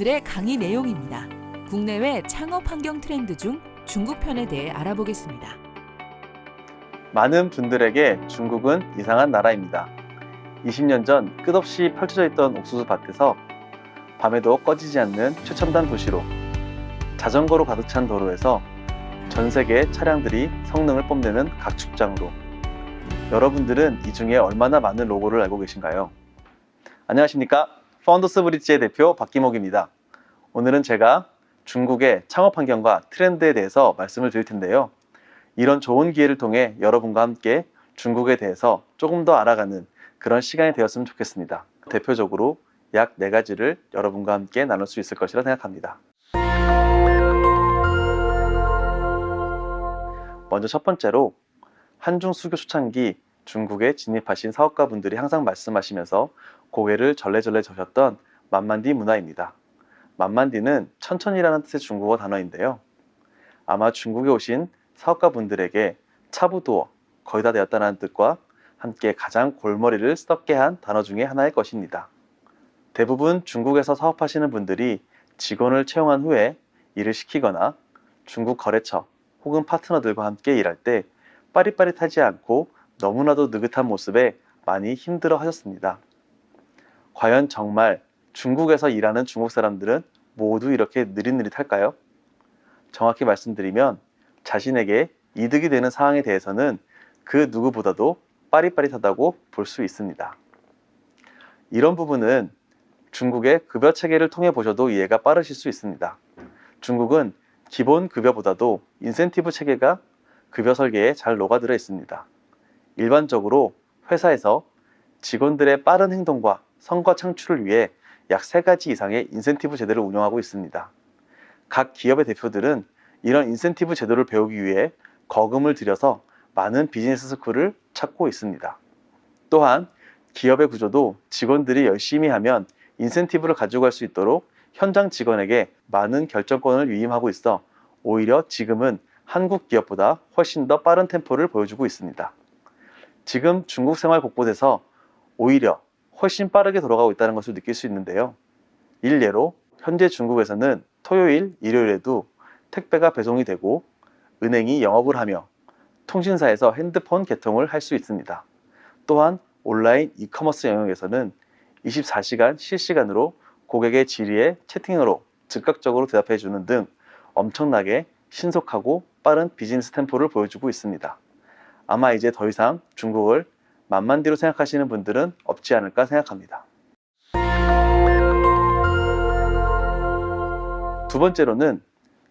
오늘의 강의 내용입니다. 국내외 창업 환경 트렌드 중 중국 편에 대해 알아보겠습니다. 많은 분들에게 중국은 이상한 나라입니다. 20년 전 끝없이 펼쳐져 있던 옥수수 밭에서 밤에도 꺼지지 않는 최첨단 도시로 자전거로 가득 찬 도로에서 전 세계 차량들이 성능을 뽐내는 각축장으로 여러분들은 이 중에 얼마나 많은 로고를 알고 계신가요? 안녕하십니까? 파운더스 브릿지의 대표 박기목입니다. 오늘은 제가 중국의 창업 환경과 트렌드에 대해서 말씀을 드릴 텐데요. 이런 좋은 기회를 통해 여러분과 함께 중국에 대해서 조금 더 알아가는 그런 시간이 되었으면 좋겠습니다. 대표적으로 약네 가지를 여러분과 함께 나눌 수 있을 것이라 생각합니다. 먼저 첫 번째로 한중 수교 초창기 중국에 진입하신 사업가분들이 항상 말씀하시면서 고개를 절레절레 저셨던 만만디 문화입니다. 만만디는 천천히라는 뜻의 중국어 단어인데요. 아마 중국에 오신 사업가 분들에게 차부도어 거의 다 되었다는 뜻과 함께 가장 골머리를 썩게 한 단어 중에 하나일 것입니다. 대부분 중국에서 사업하시는 분들이 직원을 채용한 후에 일을 시키거나 중국 거래처 혹은 파트너들과 함께 일할 때 빠릿빠릿하지 않고 너무나도 느긋한 모습에 많이 힘들어 하셨습니다. 과연 정말 중국에서 일하는 중국 사람들은 모두 이렇게 느릿느릿할까요? 정확히 말씀드리면 자신에게 이득이 되는 상황에 대해서는 그 누구보다도 빠릿빠릿하다고 볼 수 있습니다. 이런 부분은 중국의 급여 체계를 통해 보셔도 이해가 빠르실 수 있습니다. 중국은 기본 급여보다도 인센티브 체계가 급여 설계에 잘 녹아들어 있습니다. 일반적으로 회사에서 직원들의 빠른 행동과 성과 창출을 위해 약 세 가지 이상의 인센티브 제도를 운영하고 있습니다. 각 기업의 대표들은 이런 인센티브 제도를 배우기 위해 거금을 들여서 많은 비즈니스 스쿨을 찾고 있습니다. 또한 기업의 구조도 직원들이 열심히 하면 인센티브를 가져갈 수 있도록 현장 직원에게 많은 결정권을 위임하고 있어 오히려 지금은 한국 기업보다 훨씬 더 빠른 템포를 보여주고 있습니다. 지금 중국 생활 곳곳에서 오히려 훨씬 빠르게 돌아가고 있다는 것을 느낄 수 있는데요. 일례로 현재 중국에서는 토요일, 일요일에도 택배가 배송이 되고 은행이 영업을 하며 통신사에서 핸드폰 개통을 할 수 있습니다. 또한 온라인 이커머스 영역에서는 24시간 실시간으로 고객의 질의에 채팅으로 즉각적으로 대답해 주는 등 엄청나게 신속하고 빠른 비즈니스 템포를 보여주고 있습니다. 아마 이제 더 이상 중국을 만만디로 생각하시는 분들은 없지 않을까 생각합니다. 두 번째로는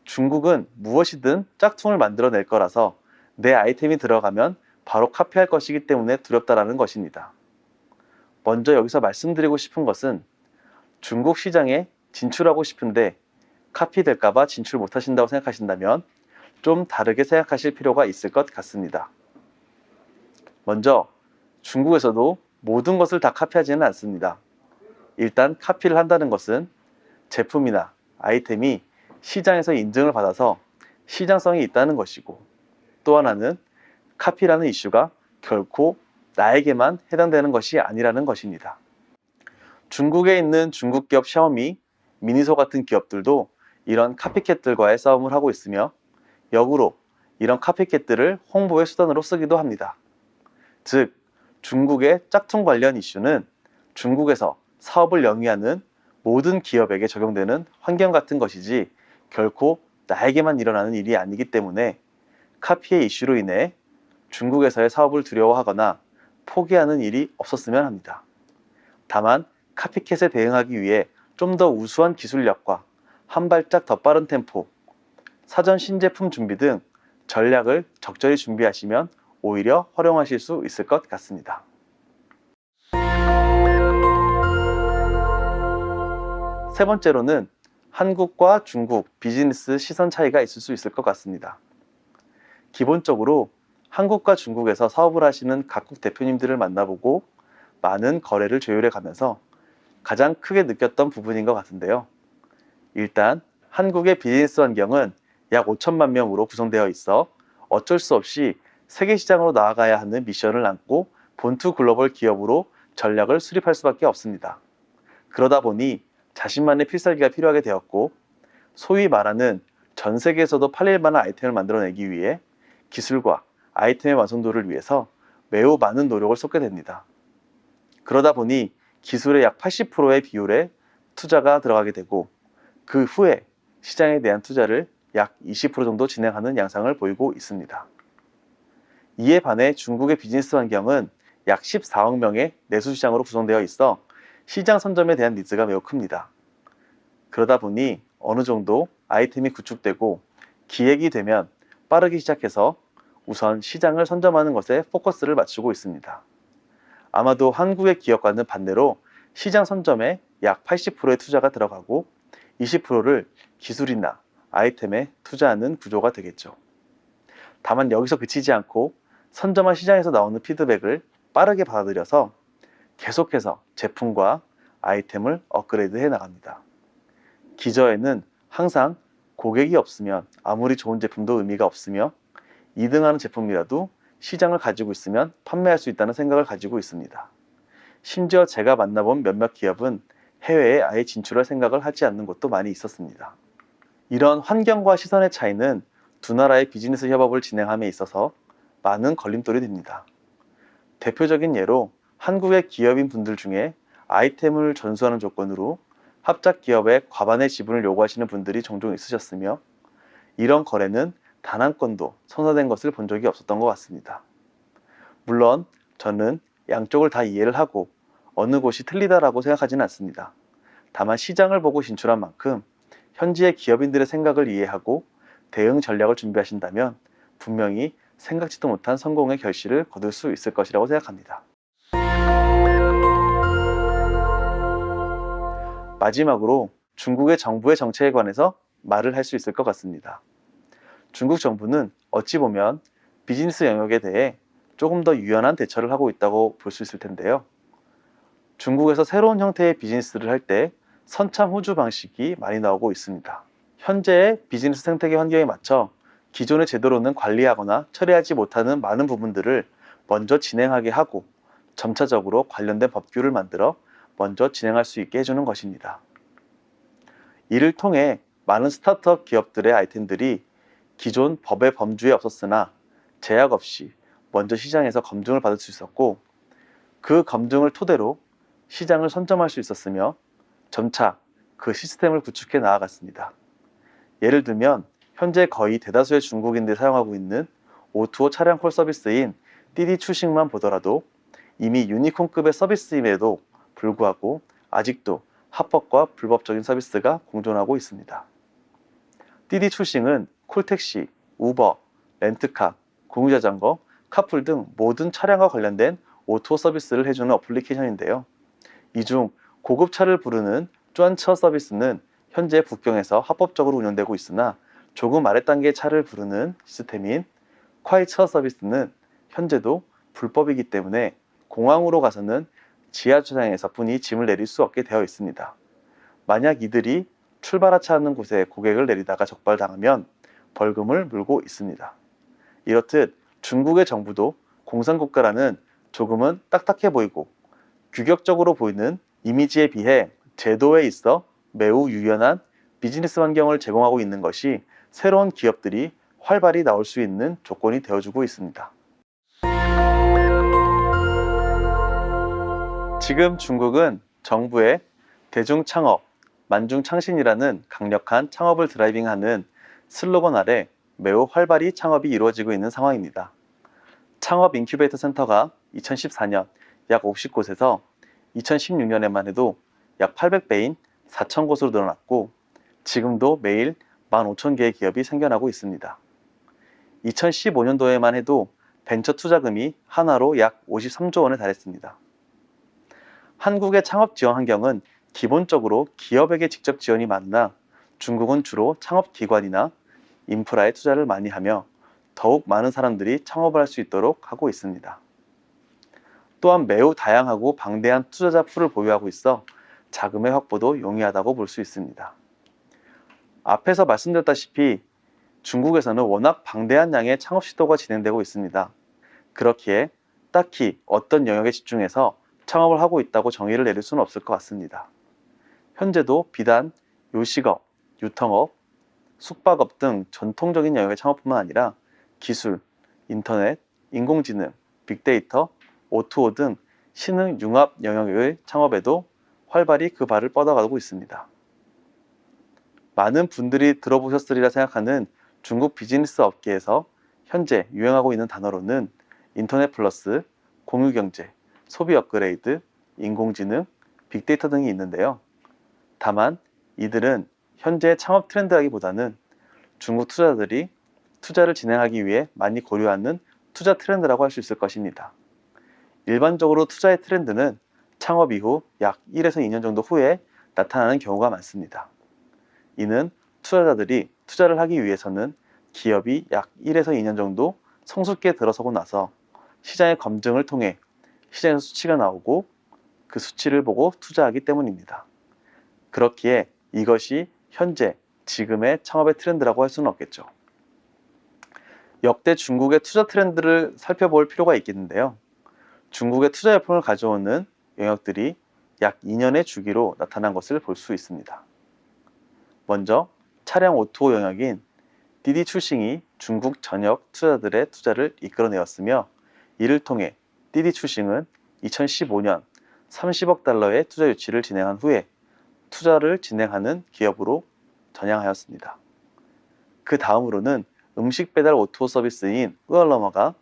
중국은 무엇이든 짝퉁을 만들어낼 거라서 내 아이템이 들어가면 바로 카피할 것이기 때문에 두렵다라는 것입니다. 먼저 여기서 말씀드리고 싶은 것은 중국 시장에 진출하고 싶은데 카피될까봐 진출 못하신다고 생각하신다면 좀 다르게 생각하실 필요가 있을 것 같습니다. 먼저 중국에서도 모든 것을 다 카피하지는 않습니다. 일단 카피를 한다는 것은 제품이나 아이템이 시장에서 인증을 받아서 시장성이 있다는 것이고 또 하나는 카피라는 이슈가 결코 나에게만 해당되는 것이 아니라는 것입니다. 중국에 있는 중국 기업 샤오미, 미니소 같은 기업들도 이런 카피캣들과의 싸움을 하고 있으며 역으로 이런 카피캣들을 홍보의 수단으로 쓰기도 합니다. 즉 중국의 짝퉁 관련 이슈는 중국에서 사업을 영위하는 모든 기업에게 적용되는 환경 같은 것이지 결코 나에게만 일어나는 일이 아니기 때문에 카피의 이슈로 인해 중국에서의 사업을 두려워하거나 포기하는 일이 없었으면 합니다. 다만 카피캣에 대응하기 위해 좀 더 우수한 기술력과 한 발짝 더 빠른 템포, 사전 신제품 준비 등 전략을 적절히 준비하시면 오히려 활용하실 수 있을 것 같습니다. 세 번째로는 한국과 중국 비즈니스 시선 차이가 있을 수 있을 것 같습니다. 기본적으로 한국과 중국에서 사업을 하시는 각국 대표님들을 만나보고 많은 거래를 조율해 가면서 가장 크게 느꼈던 부분인 것 같은데요. 일단 한국의 비즈니스 환경은 약 5천만 명으로 구성되어 있어 어쩔 수 없이 세계 시장으로 나아가야 하는 미션을 안고 본투 글로벌 기업으로 전략을 수립할 수밖에 없습니다. 그러다 보니 자신만의 필살기가 필요하게 되었고 소위 말하는 전 세계에서도 팔릴 만한 아이템을 만들어내기 위해 기술과 아이템의 완성도를 위해서 매우 많은 노력을 쏟게 됩니다. 그러다 보니 기술의 약 80%의 비율에 투자가 들어가게 되고 그 후에 시장에 대한 투자를 약 20% 정도 진행하는 양상을 보이고 있습니다. 이에 반해 중국의 비즈니스 환경은 약 14억 명의 내수 시장으로 구성되어 있어 시장 선점에 대한 니즈가 매우 큽니다. 그러다 보니 어느 정도 아이템이 구축되고 기획이 되면 빠르게 시작해서 우선 시장을 선점하는 것에 포커스를 맞추고 있습니다. 아마도 한국의 기업과는 반대로 시장 선점에 약 80%의 투자가 들어가고 20%를 기술이나 아이템에 투자하는 구조가 되겠죠. 다만 여기서 그치지 않고 선점한 시장에서 나오는 피드백을 빠르게 받아들여서 계속해서 제품과 아이템을 업그레이드 해 나갑니다. 기저에는 항상 고객이 없으면 아무리 좋은 제품도 의미가 없으며 2등하는 제품이라도 시장을 가지고 있으면 판매할 수 있다는 생각을 가지고 있습니다. 심지어 제가 만나본 몇몇 기업은 해외에 아예 진출할 생각을 하지 않는 곳도 많이 있었습니다. 이런 환경과 시선의 차이는 두 나라의 비즈니스 협업을 진행함에 있어서 많은 걸림돌이 됩니다. 대표적인 예로 한국의 기업인 분들 중에 아이템을 전수하는 조건으로 합작 기업의 과반의 지분을 요구하시는 분들이 종종 있으셨으며 이런 거래는 단 한 건도 성사된 것을 본 적이 없었던 것 같습니다. 물론 저는 양쪽을 다 이해를 하고 어느 곳이 틀리다라고 생각하지는 않습니다. 다만 시장을 보고 진출한 만큼 현지의 기업인들의 생각을 이해하고 대응 전략을 준비하신다면 분명히 생각지도 못한 성공의 결실을 거둘 수 있을 것이라고 생각합니다. 마지막으로 중국의 정부의 정책에 관해서 말을 할 수 있을 것 같습니다. 중국 정부는 어찌 보면 비즈니스 영역에 대해 조금 더 유연한 대처를 하고 있다고 볼 수 있을 텐데요. 중국에서 새로운 형태의 비즈니스를 할 때 선참 호주 방식이 많이 나오고 있습니다. 현재의 비즈니스 생태계 환경에 맞춰 기존의 제도로는 관리하거나 처리하지 못하는 많은 부분들을 먼저 진행하게 하고 점차적으로 관련된 법규를 만들어 먼저 진행할 수 있게 해주는 것입니다. 이를 통해 많은 스타트업 기업들의 아이템들이 기존 법의 범주에 없었으나 제약 없이 먼저 시장에서 검증을 받을 수 있었고 그 검증을 토대로 시장을 선점할 수 있었으며 점차 그 시스템을 구축해 나아갔습니다. 예를 들면 현재 거의 대다수의 중국인들이 사용하고 있는 O2O 차량 콜 서비스인 띠디 추식만 보더라도 이미 유니콘급의 서비스임에도 불구하고 아직도 합법과 불법적인 서비스가 공존하고 있습니다. 滴滴出行은 콜택시, 우버, 렌트카, 공유자전거, 카풀 등 모든 차량과 관련된 오토 서비스를 해주는 어플리케이션인데요. 이 중 고급 차를 부르는 专车 서비스는 현재 북경에서 합법적으로 운영되고 있으나 조금 아래 단계의 차를 부르는 시스템인 快车 서비스는 현재도 불법이기 때문에 공항으로 가서는 지하주차장에서 뿐이 짐을 내릴 수 없게 되어 있습니다. 만약 이들이 출발하차 하는 곳에 고객을 내리다가 적발당하면 벌금을 물고 있습니다. 이렇듯 중국의 정부도 공산국가라는 조금은 딱딱해 보이고 규격적으로 보이는 이미지에 비해 제도에 있어 매우 유연한 비즈니스 환경을 제공하고 있는 것이 새로운 기업들이 활발히 나올 수 있는 조건이 되어주고 있습니다. 지금 중국은 정부의 대중창업, 만중창신이라는 강력한 창업을 driving하는 슬로건 아래 매우 활발히 창업이 이루어지고 있는 상황입니다. 창업 인큐베이터 센터가 2014년 약 50곳에서 2016년에만 해도 약 800배인 4,000곳으로 늘어났고 지금도 매일 15,000개의 기업이 생겨나고 있습니다. 2015년도에만 해도 벤처 투자금이 하나로 약 53조 원에 달했습니다. 한국의 창업 지원 환경은 기본적으로 기업에게 직접 지원이 많으나 중국은 주로 창업기관이나 인프라에 투자를 많이 하며 더욱 많은 사람들이 창업을 할 수 있도록 하고 있습니다. 또한 매우 다양하고 방대한 투자자 풀을 보유하고 있어 자금의 확보도 용이하다고 볼 수 있습니다. 앞에서 말씀드렸다시피 중국에서는 워낙 방대한 양의 창업 시도가 진행되고 있습니다. 그렇기에 딱히 어떤 영역에 집중해서 창업을 하고 있다고 정의를 내릴 수는 없을 것 같습니다. 현재도 비단 요식업, 유통업, 숙박업 등 전통적인 영역의 창업뿐만 아니라 기술, 인터넷, 인공지능, 빅데이터, O2O 등 신흥 융합 영역의 창업에도 활발히 그 발을 뻗어가고 있습니다. 많은 분들이 들어보셨으리라 생각하는 중국 비즈니스 업계에서 현재 유행하고 있는 단어로는 인터넷 플러스, 공유경제, 소비 업그레이드, 인공지능, 빅데이터 등이 있는데요. 다만 이들은 현재 창업 트렌드라기보다는 중국 투자자들이 투자를 진행하기 위해 많이 고려하는 투자 트렌드라고 할 수 있을 것입니다. 일반적으로 투자의 트렌드는 창업 이후 약 1에서 2년 정도 후에 나타나는 경우가 많습니다. 이는 투자자들이 투자를 하기 위해서는 기업이 약 1에서 2년 정도 성숙기에 들어서고 나서 시장의 검증을 통해 시장에서 수치가 나오고 그 수치를 보고 투자하기 때문입니다. 그렇기에 이것이 현재 지금의 창업의 트렌드라고 할 수는 없겠죠. 역대 중국의 투자 트렌드를 살펴볼 필요가 있겠는데요. 중국의 투자 열풍을 가져오는 영역들이 약 2년의 주기로 나타난 것을 볼 수 있습니다. 먼저 차량 O2O 영역인 디디 출싱이 중국 전역 투자자들의 투자를 이끌어내었으며 이를 통해 디디 출싱은 2015년 30억 달러의 투자 유치를 진행한 후에 투자를 진행하는 기업으로 전향하였습니다. 그 다음으로는 음식 배달 O2O 서비스인 으얼러머가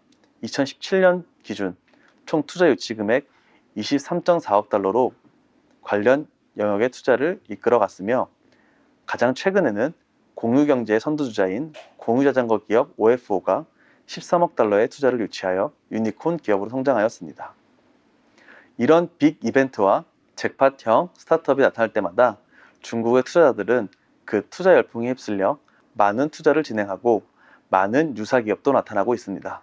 2017년 기준 총 투자 유치 금액 23.4억 달러로 관련 영역의 투자를 이끌어갔으며 가장 최근에는 공유경제의 선두주자인 공유자전거 기업 OFO가 13억 달러의 투자를 유치하여 유니콘 기업으로 성장하였습니다. 이런 big 이벤트와 잭팟형 스타트업이 나타날 때마다 중국의 투자자들은 그 투자 열풍에 휩쓸려 많은 투자를 진행하고 많은 유사 기업도 나타나고 있습니다.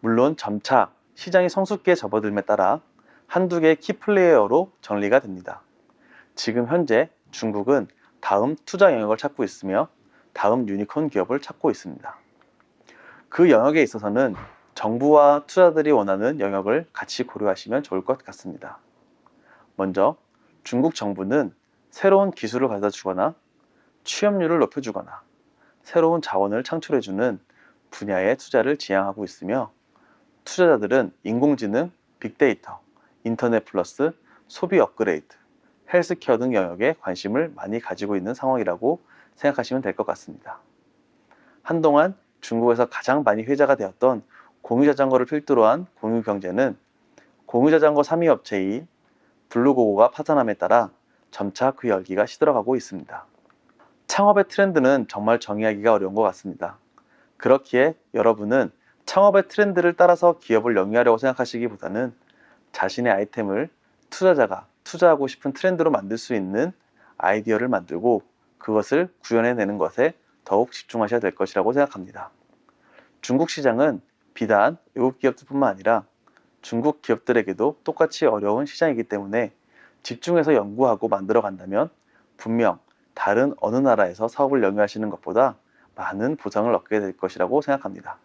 물론 점차 시장이 성숙기에 접어듦에 따라 한두 개의 key player로 정리가 됩니다. 지금 현재 중국은 다음 투자 영역을 찾고 있으며 다음 유니콘 기업을 찾고 있습니다. 그 영역에 있어서는 정부와 투자들이 원하는 영역을 같이 고려하시면 좋을 것 같습니다. 먼저 중국 정부는 새로운 기술을 가져다 주거나 취업률을 높여주거나 새로운 자원을 창출해주는 분야의 투자를 지향하고 있으며 투자자들은 인공지능, 빅데이터, 인터넷 플러스, 소비 업그레이드, 헬스케어 등 영역에 관심을 많이 가지고 있는 상황이라고 생각하시면 될 것 같습니다. 한동안 중국에서 가장 많이 회자가 되었던 공유자전거를 필두로 한 공유경제는 공유자전거 3위 업체인 블루고고가 파산함에 따라 점차 그 열기가 시들어가고 있습니다. 창업의 트렌드는 정말 정의하기가 어려운 것 같습니다. 그렇기에 여러분은 창업의 트렌드를 따라서 기업을 영위하려고 생각하시기보다는 자신의 아이템을 투자자가 투자하고 싶은 트렌드로 만들 수 있는 아이디어를 만들고 그것을 구현해내는 것에 더욱 집중하셔야 될 것이라고 생각합니다. 중국 시장은 비단 외국 기업들뿐만 아니라 중국 기업들에게도 똑같이 어려운 시장이기 때문에 집중해서 연구하고 만들어 간다면 분명 다른 어느 나라에서 사업을 영위하시는 것보다 많은 보상을 얻게 될 것이라고 생각합니다.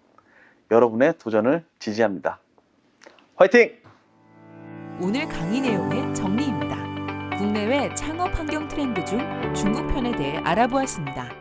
여러분의 도전을 지지합니다. 화이팅! 오늘 강의 내용의 정리입니다. 국내외 창업 환경 트렌드 중 중국 편에 대해 알아보았습니다.